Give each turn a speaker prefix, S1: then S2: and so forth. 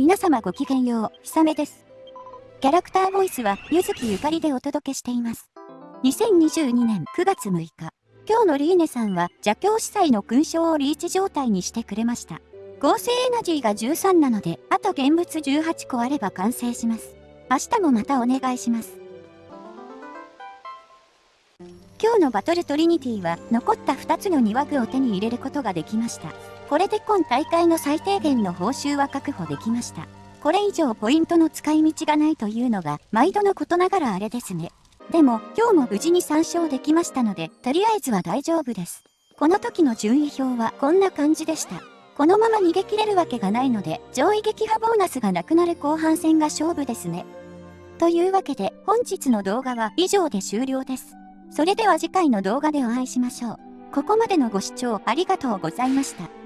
S1: 皆様ごきげんよう、ひさめです。キャラクターボイスは、ゆずきゆかりでお届けしています。2022年9月6日、今日のリーネさんは邪教司祭の勲章をリーチ状態にしてくれました。合成エナジーが13なので、あと現物18個あれば完成します。明日もまたお願いします。今日のバトルトリニティは残った2つの庭具を手に入れることができました。これで今大会の最低限の報酬は確保できました。これ以上ポイントの使い道がないというのが毎度のことながらあれですね。でも今日も無事に参照できましたので、とりあえずは大丈夫です。この時の順位表はこんな感じでした。このまま逃げ切れるわけがないので、上位撃破ボーナスがなくなる後半戦が勝負ですね。というわけで本日の動画は以上で終了です。それでは次回の動画でお会いしましょう。ここまでのご視聴ありがとうございました。